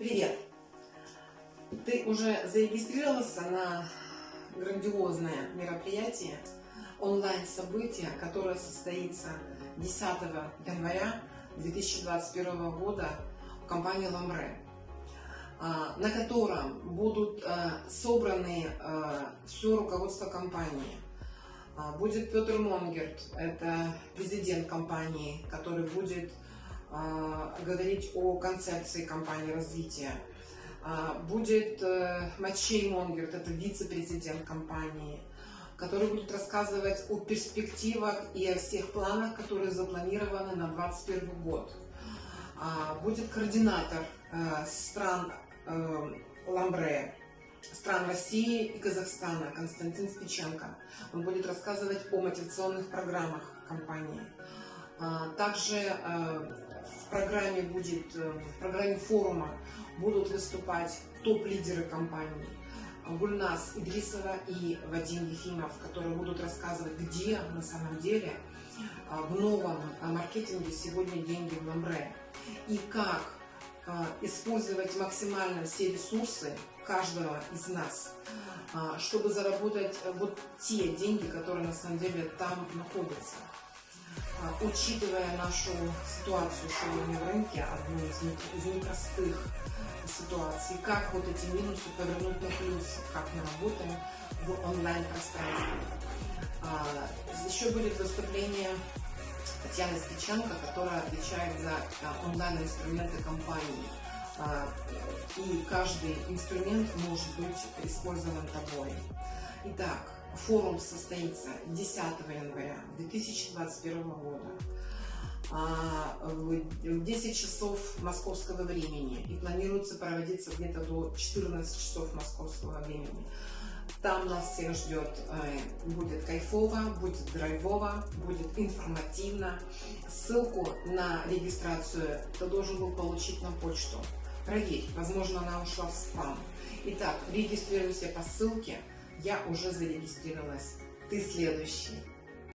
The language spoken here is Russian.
Привет! Ты уже зарегистрировался на грандиозное мероприятие, онлайн-событие, которое состоится 10 января 2021 года в компании «Ламре», а, на котором будут а, собраны а, все руководство компании. Будет Петр Монгерт, это президент компании, который будет говорить о концепции компании развития. Будет э, Матчей Монгерт, это вице-президент компании, который будет рассказывать о перспективах и о всех планах, которые запланированы на 2021 год. Будет координатор э, стран э, Ламбре, стран России и Казахстана Константин Спиченко. Он будет рассказывать о мотивационных программах компании. Также в программе будет, э, в программе форума будут выступать топ-лидеры компании. Гульнас Идрисова и Вадим Ефимов, которые будут рассказывать, где на самом деле а, в новом маркетинге сегодня деньги в Ламбре и как а, использовать максимально все ресурсы каждого из нас, а, чтобы заработать вот те деньги, которые на самом деле там находятся. А, учитывая нашу ситуацию сегодня в рынке, одну из, из непростых ситуаций, как вот эти минусы повернуть на плюсы, как мы работаем в онлайн-пространстве. А, еще будет выступление Татьяны Спиченко, которая отвечает за а, онлайн-инструменты компании. И каждый инструмент может быть использован тобой. Итак, Форум состоится 10 января 2021 года а, в 10 часов московского времени и планируется проводиться где-то до 14 часов московского времени. Там нас всех ждет, э, будет кайфово, будет драйвово, будет информативно. Ссылку на регистрацию ты должен был получить на почту. Проверь, возможно она ушла в спам. Итак, регистрируйся по ссылке, я уже зарегистрировалась. Ты следующий.